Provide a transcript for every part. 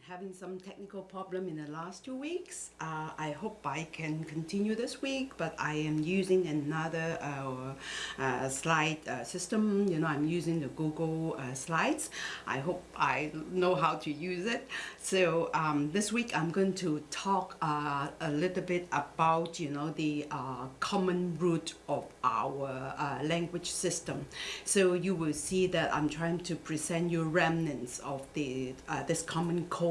having some technical problem in the last two weeks. Uh, I hope I can continue this week, but I am using another uh, uh, slide uh, system. You know, I'm using the Google uh, Slides. I hope I know how to use it. So um, this week I'm going to talk uh, a little bit about, you know, the common root of our language system. So you will see that I'm trying to present you remnants of the this common core,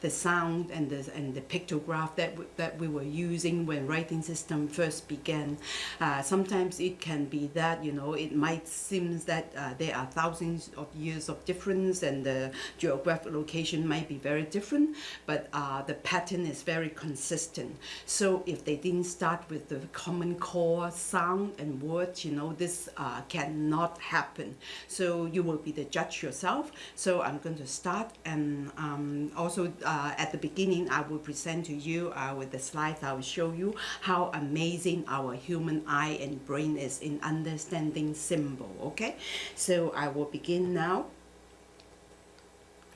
the sound and the and the pictograph that that we were using when writing system first began. Uh, sometimes it can be that you know it might seem that uh, there are thousands of years of difference and the geographic location might be very different, but uh, the pattern is very consistent. So if they didn't start with the common core sound and words, you know this uh, cannot happen. So you will be the judge yourself. So I'm going to start and um, also uh, at the beginning I will present to you uh, with the slides. I will show you how amazing our human eye and brain is in understanding symbol okay? So I will begin now.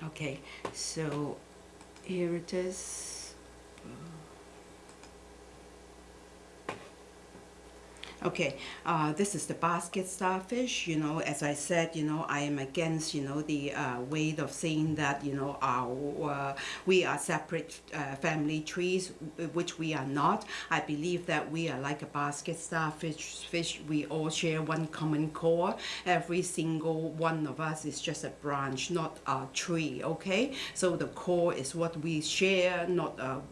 Okay so here it is Okay, uh, this is the basket starfish. You know, as I said, you know, I am against, you know, the uh, way of saying that, you know, our uh, we are separate uh, family trees, which we are not. I believe that we are like a basket starfish. Fish, we all share one common core. Every single one of us is just a branch, not a tree. Okay, so the core is what we share, not a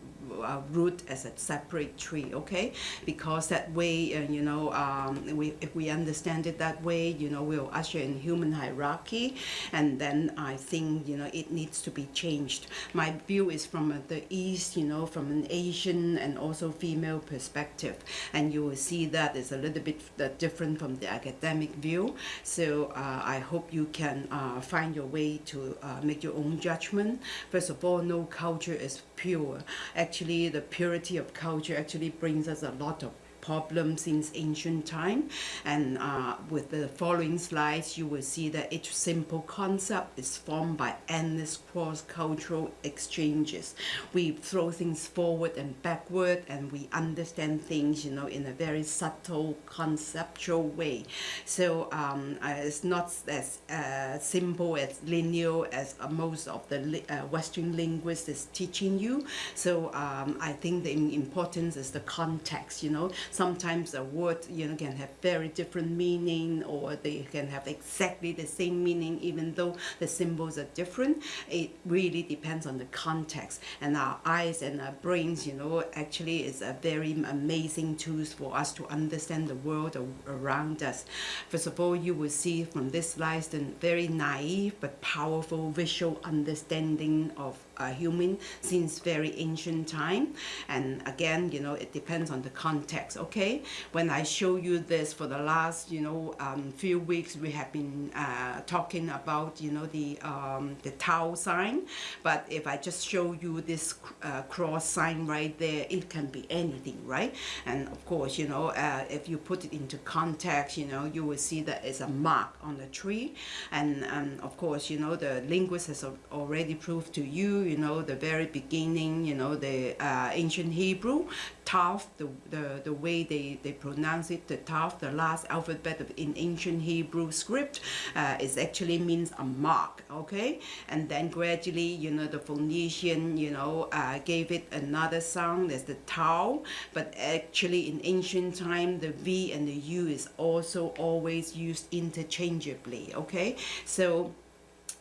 uh, root as a separate tree okay? Because that way uh, you know um, we, if we understand it that way you know we'll usher in human hierarchy and then I think you know it needs to be changed. My view is from uh, the east you know from an Asian and also female perspective and you will see that is a little bit uh, different from the academic view. So uh, I hope you can uh, find your way to make your own judgment. First of all no culture is pure. Actually the purity of culture actually brings us a lot of problem since ancient time. And uh, with the following slides, you will see that each simple concept is formed by endless cross-cultural exchanges. We throw things forward and backward, and we understand things, you know, in a very subtle, conceptual way. So um, uh, it's not as uh, simple as linear as most of the li uh, Western linguists is teaching you. So um, I think the importance is the context, you know sometimes a word you know can have very different meaning or they can have exactly the same meaning even though the symbols are different. It really depends on the context. And our eyes and our brains you know actually is a very amazing tools for us to understand the world around us. First of all you will see from this slide the very naive but powerful visual understanding of a human since very ancient time. And again you know it depends on the context okay? When I show you this for the last you know um, few weeks we have been uh, talking about you know the um, the Tau sign. But if I just show you this uh, cross sign right there it can be anything right? And of course you know uh, if you put it into context you know you will see that it's a mark on the tree. And um, of course you know the linguist has already proved to you you know the very beginning you know the uh, ancient Hebrew Tav, the, the, the way they, they pronounce it, the Tav, the last alphabet of, in ancient Hebrew script, uh, is actually means a mark, okay? And then gradually, you know, the Phoenician, you know, uh, gave it another sound as the Tau, but actually in ancient time, the V and the U is also always used interchangeably, okay? So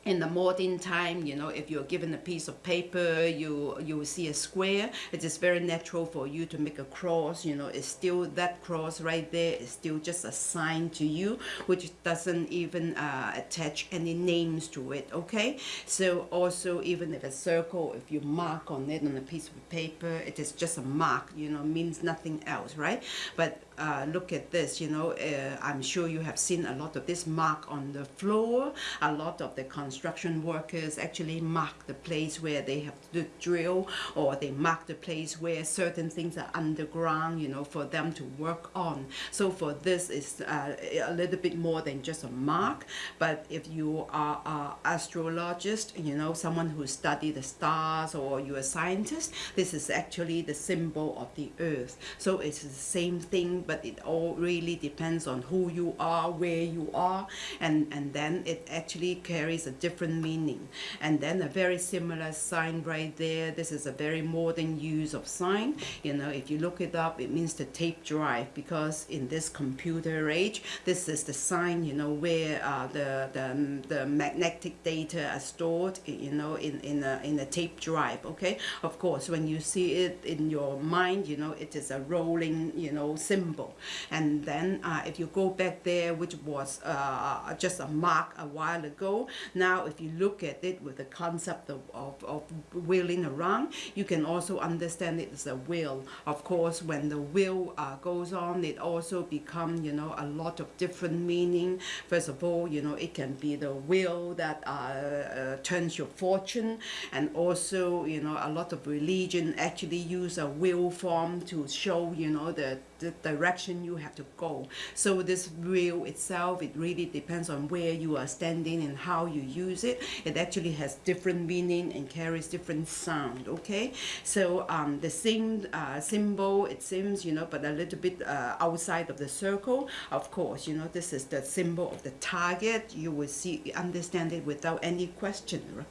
in the modern time, you know, if you're given a piece of paper, you you see a square. It is very natural for you to make a cross. You know, it's still that cross right there is still just a sign to you, which doesn't even uh, attach any names to it. Okay, so also even if a circle, if you mark on it on a piece of paper, it is just a mark. You know, means nothing else, right? But uh, look at this, you know, uh, I'm sure you have seen a lot of this mark on the floor. A lot of the construction workers actually mark the place where they have to drill or they mark the place where certain things are underground, you know, for them to work on. So for this is uh, a little bit more than just a mark. But if you are an astrologist, you know, someone who study the stars or you're a scientist, this is actually the symbol of the earth. So it's the same thing, but it all really depends on who you are, where you are, and, and then it actually carries a different meaning. And then a very similar sign right there. This is a very modern use of sign. You know, if you look it up, it means the tape drive because in this computer age, this is the sign, you know, where uh, the, the, the magnetic data are stored, you know, in, in, a, in a tape drive, okay? Of course, when you see it in your mind, you know, it is a rolling, you know, symbol. And then uh, if you go back there, which was uh, just a mark a while ago, now if you look at it with the concept of, of, of wheeling around, you can also understand it as a wheel. Of course, when the wheel uh, goes on, it also become, you know, a lot of different meaning. First of all, you know, it can be the wheel that uh, uh, turns your fortune, and also, you know, a lot of religion actually use a wheel form to show, you know, the the direction you have to go. So this wheel itself, it really depends on where you are standing and how you use it. It actually has different meaning and carries different sound, okay? So um, the same uh, symbol, it seems, you know, but a little bit uh, outside of the circle. Of course, you know, this is the symbol of the target. You will see, understand it without any question,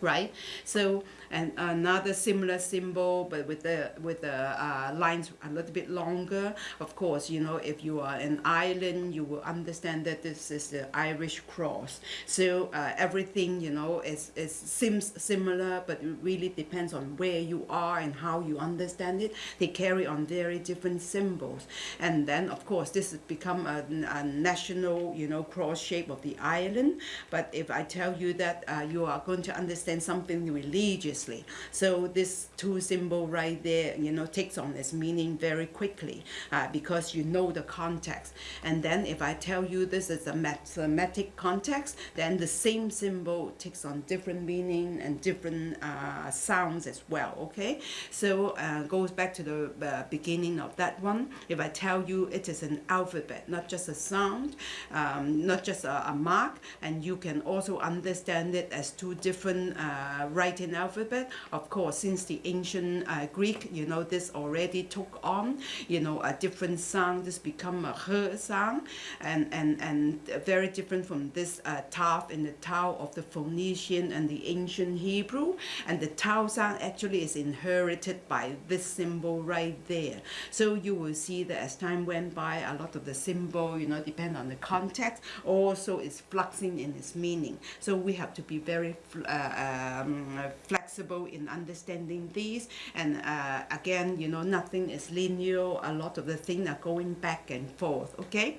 right? So and another similar symbol but with the with the uh, lines a little bit longer. Of course you know if you are an island you will understand that this is the Irish cross. So uh, everything you know is, is seems similar but it really depends on where you are and how you understand it. They carry on very different symbols. And then of course this has become a, a national you know cross shape of the island. But if I tell you that uh, you are going to understand something religious so this two symbol right there, you know, takes on its meaning very quickly uh, because you know the context. And then if I tell you this is a mathematic context, then the same symbol takes on different meaning and different uh, sounds as well, okay? So uh, goes back to the uh, beginning of that one. If I tell you it is an alphabet, not just a sound, um, not just a, a, mark, and you can also understand it as two different uh, writing alphabets of course, since the ancient uh, Greek, you know, this already took on, you know, a different sound. This become a her sound, and and and very different from this uh, taf in the tau of the Phoenician and the ancient Hebrew. And the tau sound actually is inherited by this symbol right there. So you will see that as time went by, a lot of the symbol, you know, depend on the context, also is fluxing in its meaning. So we have to be very uh, um, flexible flexible in understanding these. And uh, again you know nothing is linear. A lot of the things are going back and forth okay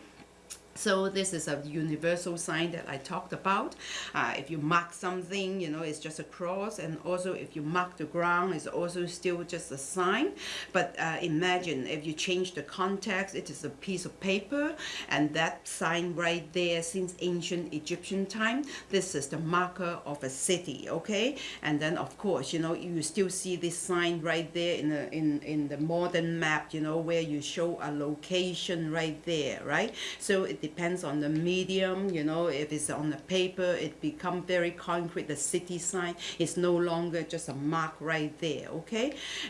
so this is a universal sign that I talked about. Uh, if you mark something, you know, it's just a cross. And also if you mark the ground, it's also still just a sign. But uh, imagine if you change the context, it is a piece of paper. And that sign right there, since ancient Egyptian time, this is the marker of a city, okay? And then of course, you know, you still see this sign right there in the, in, in the modern map, you know, where you show a location right there, right? So it depends on the medium, you know, if it's on the paper, it become very concrete. The city sign is no longer just a mark right there, okay?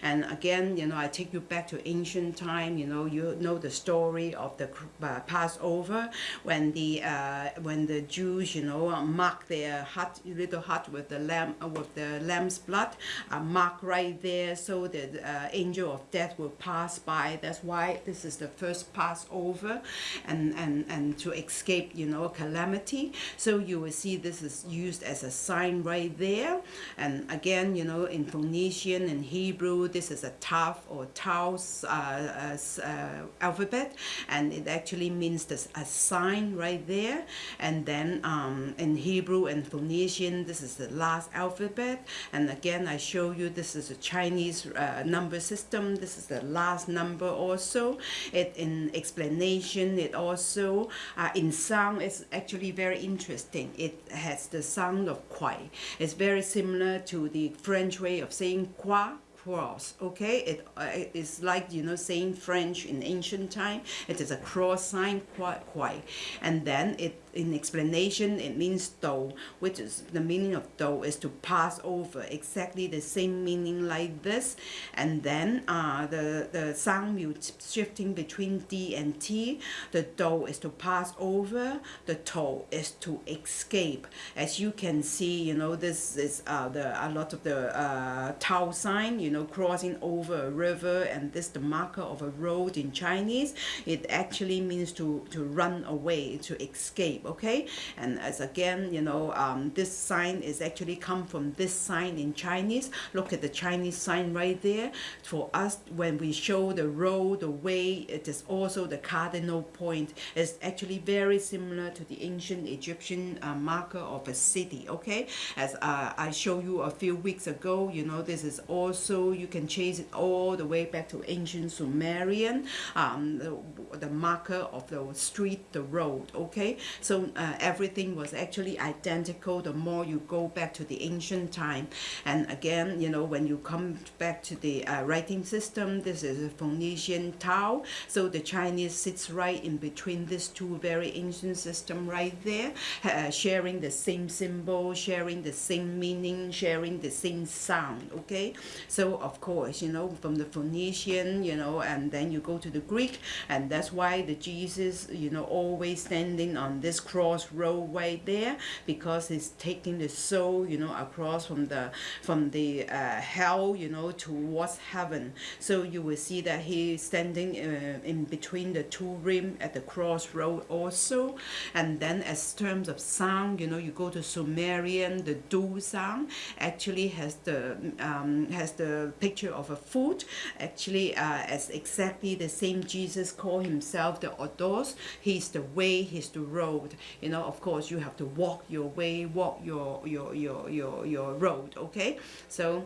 And again, you know, I take you back to ancient time, you know, you know the story of the uh, Passover when the uh, when the Jews, you know, mark their hut, little hut with the lamb, uh, with the lamb's blood, uh, mark right there so the uh, angel of death will pass by. That's why this is the first Passover, and and and and to escape, you know, calamity. So you will see this is used as a sign right there. And again, you know, in Phoenician and Hebrew, this is a Tav or Tau uh, uh, alphabet, and it actually means this a sign right there. And then um, in Hebrew and Phoenician, this is the last alphabet. And again, I show you this is a Chinese uh, number system. This is the last number also. It in explanation, it also uh, in sound is actually very interesting. It has the sound of quai. It's very similar to the French way of saying quoi cross okay it uh, is like you know saying french in ancient time it is a cross sign quite quite and then it in explanation it means do which is the meaning of do is to pass over exactly the same meaning like this. And then uh, the the sound mute shifting between d and t the do is to pass over the to is to escape. As you can see you know this is uh, the a lot of the uh, sign you know crossing over a river and this the marker of a road in Chinese. It actually means to to run away to escape okay? And as again you know um, this sign is actually come from this sign in Chinese. Look at the Chinese sign right there. For us when we show the road the way it is also the cardinal point. It's actually very similar to the ancient Egyptian uh, marker of a city okay? As uh, I showed you a few weeks ago you know this is also you can chase it all the way back to ancient Sumerian um, the, the marker of the street the road okay? So uh, everything was actually identical the more you go back to the ancient time. And again you know when you come back to the uh, writing system this is a Phoenician Tau so the Chinese sits right in between these two very ancient system right there uh, sharing the same symbol sharing the same meaning sharing the same sound okay? So of course you know from the Phoenician you know and then you go to the Greek and that's why the Jesus you know always standing on this cross road right there because he's taking the soul you know across from the from the uh, hell you know towards heaven. So you will see that he's standing uh, in between the two rim at the crossroad also. And then as terms of sound you know you go to Sumerian the do sound actually has the um, has the picture of a foot. Actually uh, as exactly the same Jesus called himself the Odos. He's the way he's the road you know of course you have to walk your way walk your your your your, your road okay? So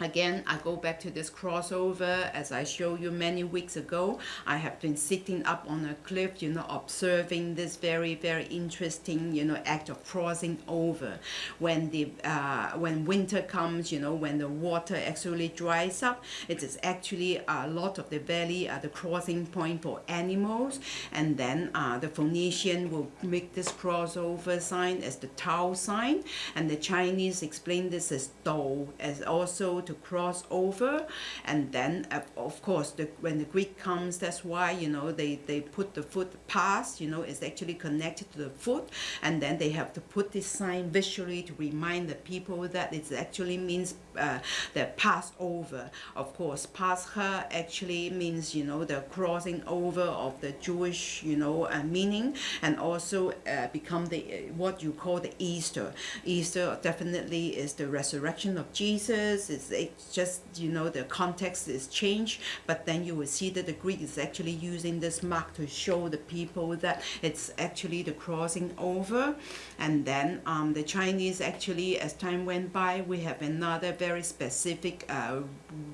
Again, I go back to this crossover as I showed you many weeks ago. I have been sitting up on a cliff, you know, observing this very, very interesting, you know, act of crossing over. When the uh, when winter comes, you know, when the water actually dries up, it is actually a lot of the valley are the crossing point for animals. And then uh, the Phoenician will make this crossover sign as the Tau sign, and the Chinese explain this as Do, as also to cross over. And then uh, of course the, when the Greek comes that's why you know they, they put the foot past you know it's actually connected to the foot. And then they have to put this sign visually to remind the people that it actually means uh, the Passover. Of course Pascha actually means you know the crossing over of the Jewish you know uh, meaning. And also uh, become the uh, what you call the Easter. Easter definitely is the resurrection of Jesus. It's it's just you know the context is changed but then you will see that the Greek is actually using this mark to show the people that it's actually the crossing over. And then um, the Chinese actually as time went by we have another very specific uh,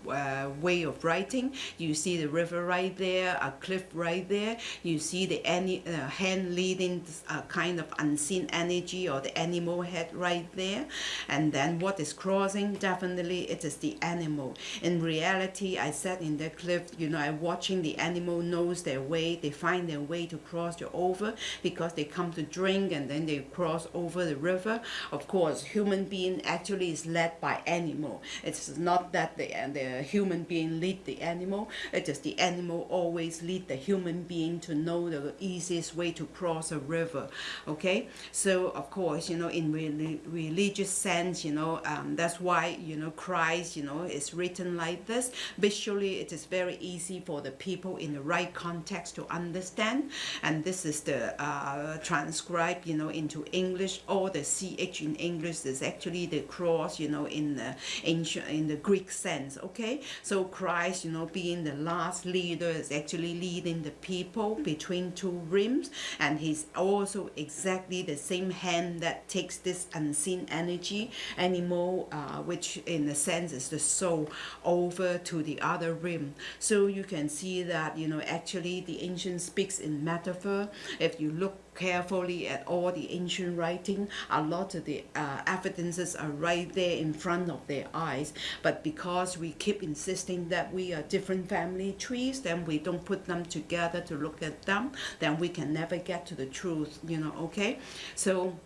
uh, way of writing. You see the river right there a cliff right there. You see the any uh, hand leading a kind of unseen energy or the animal head right there. And then what is crossing? Definitely it is the animal. In reality, I sat in the cliff, you know, I'm watching the animal knows their way, they find their way to cross the over because they come to drink and then they cross over the river. Of course, human being actually is led by animal. It's not that the, the human being lead the animal, it is just the animal always lead the human being to know the easiest way to cross a river. Okay, so of course, you know, in re religious sense, you know, um, that's why, you know, Christ Christ, you know, is written like this. Visually, it is very easy for the people in the right context to understand. And this is the uh, transcribed, you know, into English. All the ch in English is actually the cross, you know, in the ancient, in the Greek sense. Okay, so Christ, you know, being the last leader, is actually leading the people between two rims, and he's also exactly the same hand that takes this unseen energy animal, uh, which in a sense is the soul, over to the other rim. So you can see that, you know, actually the ancient speaks in metaphor. If you look carefully at all the ancient writing, a lot of the uh, evidences are right there in front of their eyes. But because we keep insisting that we are different family trees, then we don't put them together to look at them, then we can never get to the truth, you know, okay? So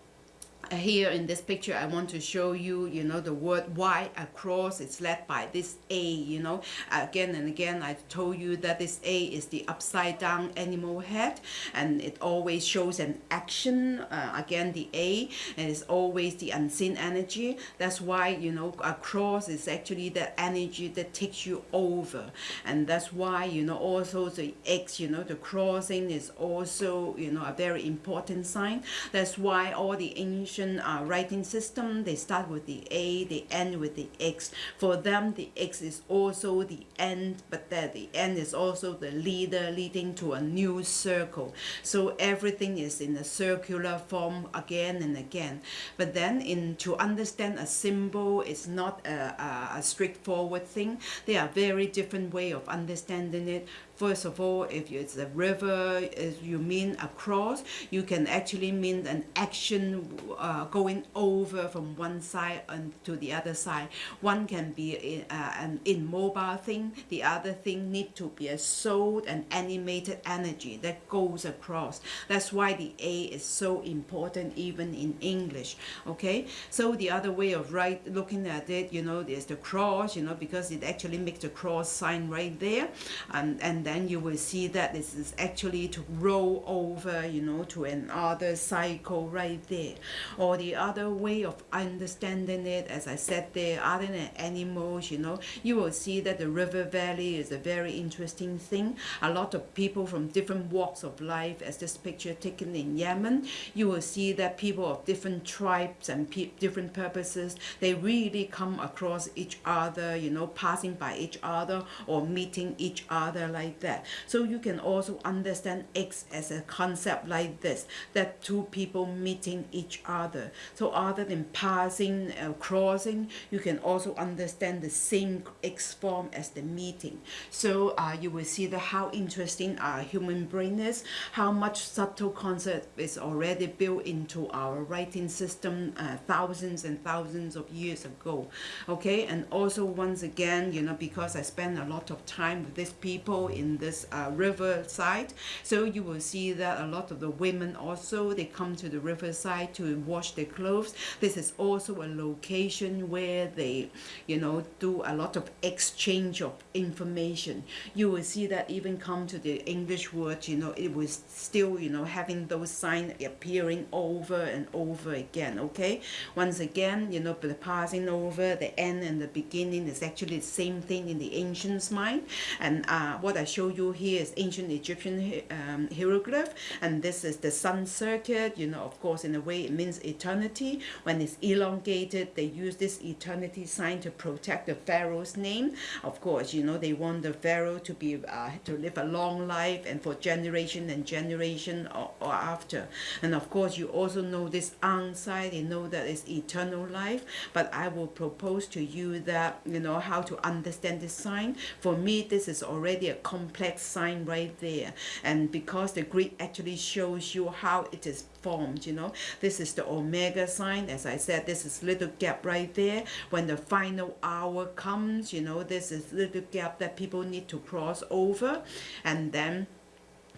here in this picture I want to show you you know the word Y across. It's led by this A you know. Again and again I told you that this A is the upside down animal head and it always shows an action uh, again the A and it's always the unseen energy. That's why you know across is actually the energy that takes you over. And that's why you know also the X you know the crossing is also you know a very important sign. That's why all the ancient uh, writing system, they start with the A, they end with the X. For them, the X is also the end, but that the end is also the leader leading to a new circle. So everything is in a circular form again and again. But then in to understand a symbol is not a, a, a straightforward thing. There are very different way of understanding it. First of all, if it's a river, if you mean across, you can actually mean an action uh, going over from one side and to the other side. One can be uh, an immobile thing, the other thing need to be a soul and animated energy that goes across. That's why the A is so important even in English. Okay, so the other way of right looking at it, you know, there's the cross, you know, because it actually makes the cross sign right there, and and then you will see that this is actually to roll over, you know, to another cycle right there. Or the other way of understanding it, as I said there, other than animals, you know, you will see that the river valley is a very interesting thing. A lot of people from different walks of life, as this picture taken in Yemen, you will see that people of different tribes and different purposes, they really come across each other, you know, passing by each other or meeting each other like that. So you can also understand X as a concept like this, that two people meeting each other. So other than passing, uh, crossing, you can also understand the same X form as the meeting. So uh, you will see the how interesting our human brain is, how much subtle concept is already built into our writing system uh, thousands and thousands of years ago. Okay, and also once again, you know, because I spend a lot of time with these people in this uh, riverside. So you will see that a lot of the women also, they come to the riverside to wash their clothes. This is also a location where they, you know, do a lot of exchange of information. You will see that even come to the English word, you know, it was still, you know, having those signs appearing over and over again, okay? Once again, you know, the passing over, the end and the beginning is actually the same thing in the ancients' mind. And uh, what I show you here is ancient Egyptian um, hieroglyph and this is the sun circuit you know of course in a way it means eternity. When it's elongated they use this eternity sign to protect the pharaoh's name. Of course you know they want the pharaoh to be uh, to live a long life and for generation and generation or, or after. And of course you also know this Ankh sign you know that it's eternal life but I will propose to you that you know how to understand this sign. For me this is already a complex sign right there. And because the grid actually shows you how it is formed you know this is the omega sign. As I said this is little gap right there. When the final hour comes you know this is little gap that people need to cross over. And then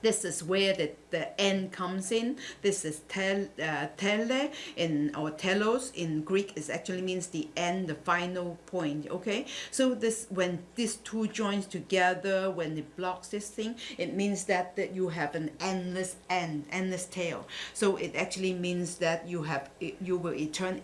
this is where the, the end comes in. This is tel, uh, tele in or telos in Greek is actually means the end, the final point. Okay, so this when these two joins together, when it blocks this thing, it means that, that you have an endless end, endless tail. So it actually means that you have you will etern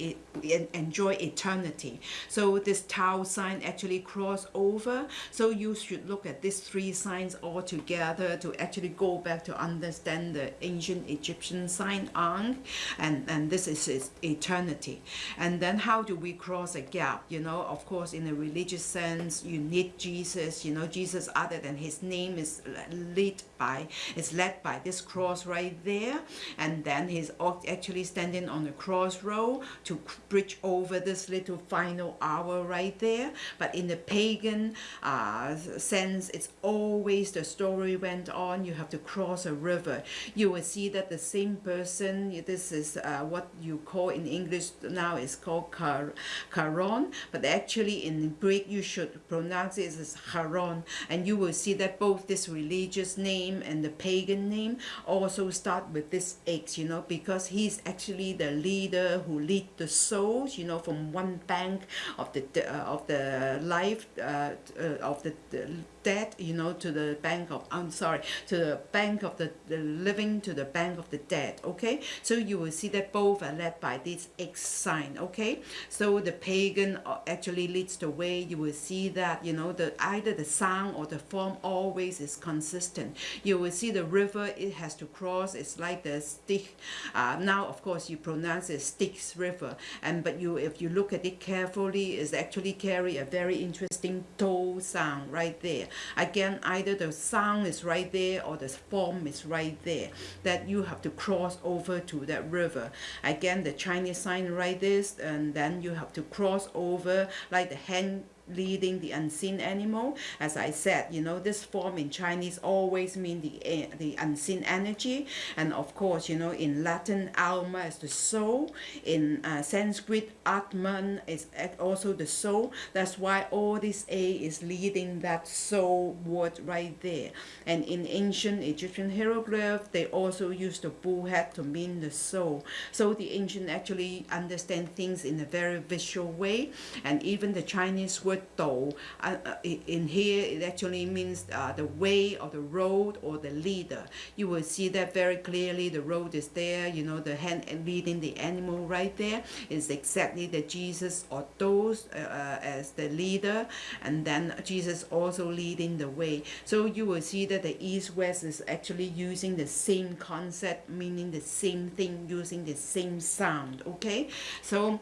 enjoy eternity. So this Tau sign actually cross over. So you should look at these three signs all together to actually go back to understand the ancient Egyptian sign Ankh, and, and this is eternity. And then how do we cross a gap? You know, of course, in a religious sense, you need Jesus. You know, Jesus, other than his name, is led by is led by this cross right there, and then he's actually standing on the crossroad to bridge over this little final hour right there. But in the pagan uh, sense, it's always the story went on. You have to cross a river. You will see that the same person, this is uh, what you call in English now is called Charon, but actually in Greek you should pronounce it as Charon, and you will see that both this religious name and the pagan name also start with this X, you know, because he's actually the leader who lead the souls, you know, from one bank of the uh, of the life uh, uh, of the, the dead, you know, to the bank of, I'm sorry, to the bank of the, the living to the bank of the dead, okay? So you will see that both are led by this X sign, okay? So the pagan uh, actually leads the way. You will see that, you know, the either the sound or the form always is consistent. You will see the river it has to cross. It's like the stick. Uh, now, of course, you pronounce it Styx River, and but you if you look at it carefully, it's actually carry a very interesting Tau sound right there. Again, either the sound is right there or the form is right there that you have to cross over to that river. Again, the Chinese sign right this and then you have to cross over like the hand leading the unseen animal. As I said, you know, this form in Chinese always mean the, the unseen energy. And of course, you know, in Latin, alma is the soul. In uh, Sanskrit, Atman is also the soul. That's why all this A is leading that soul word right there. And in ancient Egyptian hieroglyph, they also use the bull head to mean the soul. So the ancient actually understand things in a very visual way. And even the Chinese word dou, uh, uh, in here it actually means uh, the way or the road or the leader. You will see that very clearly. The road is there, you know, the hand leading the animal right there is exactly the Jesus or those uh, uh, as the leader, and then Jesus also leading the way. So you will see that the east-west is actually using the same concept, meaning the same thing, using the same sound, okay? So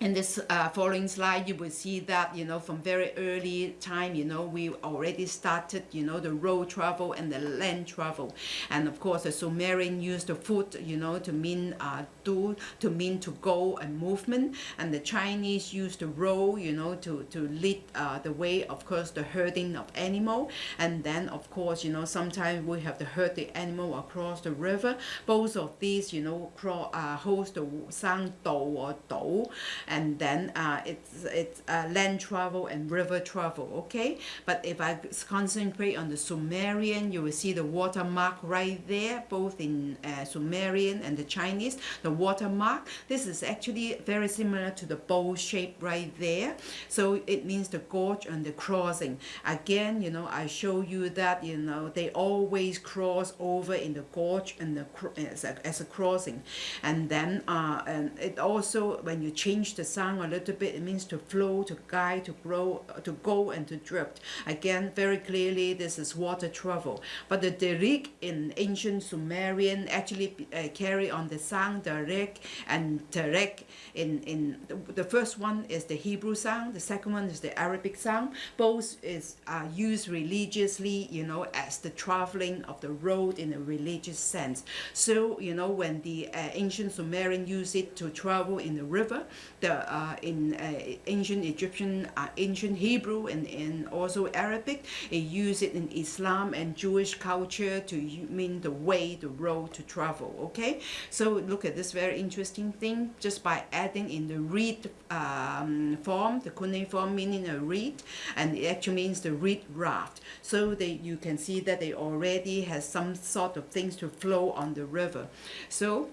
in this uh, following slide, you will see that, you know, from very early time, you know, we already started, you know, the road travel and the land travel. And of course, the Sumerian used the foot, you know, to mean uh, do, to mean to go and movement. And the Chinese used the row, you know, to, to lead uh, the way, of course, the herding of animal. And then, of course, you know, sometimes we have to herd the animal across the river. Both of these, you know, cross, uh, host the sang do or do and then uh, it's it's uh, land travel and river travel okay? But if I concentrate on the Sumerian you will see the watermark right there both in uh, Sumerian and the Chinese. The watermark this is actually very similar to the bowl shape right there. So it means the gorge and the crossing. Again you know I show you that you know they always cross over in the gorge and the as a, as a crossing. And then uh, and it also when you change the sound a little bit. It means to flow, to guide, to grow, to go, and to drift. Again, very clearly, this is water travel. But the Derek in ancient Sumerian actually uh, carry on the sound Derek and Terek. In in the, the, first one is the Hebrew sound. The second one is the Arabic sound. Both is uh, used religiously, you know, as the traveling of the road in a religious sense. So you know when the uh, ancient Sumerian use it to travel in the river, the uh, in uh, ancient Egyptian, uh, ancient Hebrew, and, also Arabic. It used it in Islam and Jewish culture to mean the way, the road to travel. Okay, so look at this very interesting thing. Just by adding in the reed um, form, the cuneiform meaning a reed, and it actually means the reed raft. So they you can see that they already has some sort of things to flow on the river. So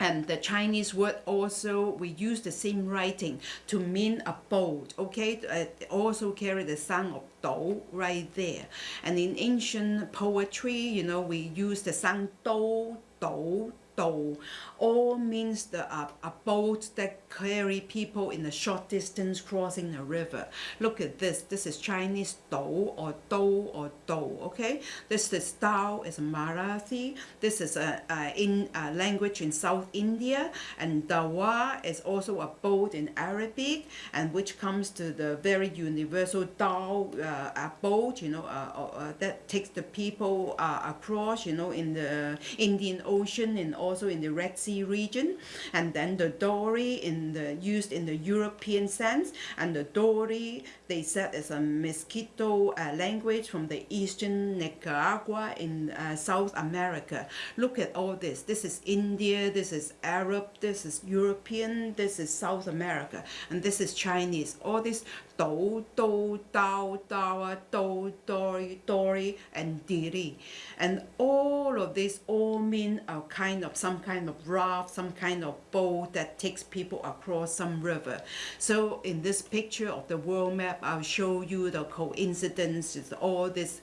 and the Chinese word also we use the same writing to mean a boat okay? Uh, also carry the sound of do right there. And in ancient poetry you know we use the sound do do do all means the uh, a boat that carry people in a short distance crossing a river. Look at this. This is chinese do or do or do okay? This is style is marathi. This is a, a in a language in south india. And dawa is also a boat in arabic and which comes to the very universal dhow uh, a boat you know uh, uh, that takes the people uh, across you know in the indian ocean and also in the red sea region and then the dory in the used in the european sense and the dory they said is a mosquito uh, language from the eastern nicaragua in uh, south america. Look at all this. This is india this is arab this is european this is south america and this is chinese. All this do do dao dawa do dory dory and diri and all of these all mean a kind of some kind of raft some kind of boat that takes people across some river so in this picture of the world map i'll show you the coincidences all these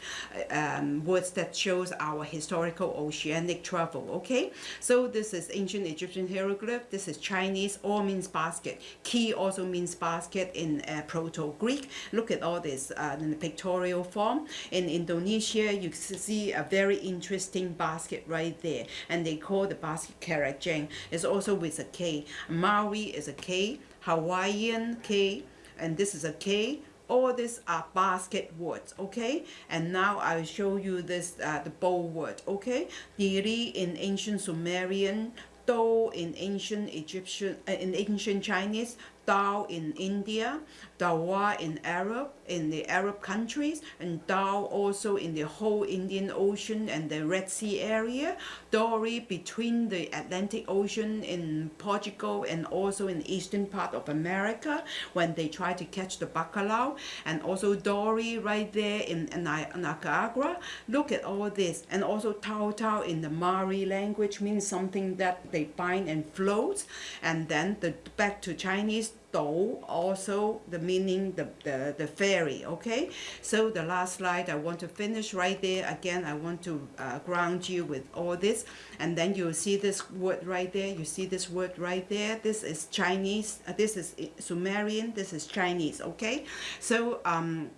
um, words that shows our historical oceanic travel okay so this is ancient egyptian hieroglyph this is chinese all means basket key also means basket in uh, proto Greek. Look at all this uh, in the pictorial form. In Indonesia, you see a very interesting basket right there, and they call the basket keranjang. It's also with a K. Maui is a K. Hawaiian K, and this is a K all these are basket words okay and now i'll show you this uh, the bow word okay diri in ancient sumerian do in ancient egyptian uh, in ancient chinese Dao in India, Dawa in Arab, in the Arab countries, and Dhow also in the whole Indian Ocean and the Red Sea area, Dory between the Atlantic Ocean in Portugal and also in the eastern part of America when they try to catch the bacalao, and also Dory right there in, in Nicaragua. Look at all this, and also Tao Tao in the Mari language means something that they bind and floats, and then the back to Chinese do also the meaning the, the the ferry okay? So the last slide i want to finish right there. Again i want to uh, ground you with all this. And then you see this word right there. You see this word right there. This is chinese uh, this is sumerian. This is chinese okay? So um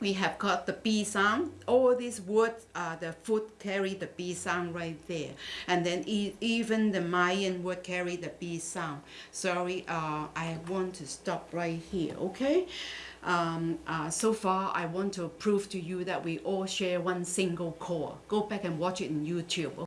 we have got the B sound. All these words, uh, the foot carry the B sound right there. And then e even the Mayan word carry the B sound. Sorry, uh, I want to stop right here, okay? Um, uh, so far, I want to prove to you that we all share one single core. Go back and watch it in YouTube.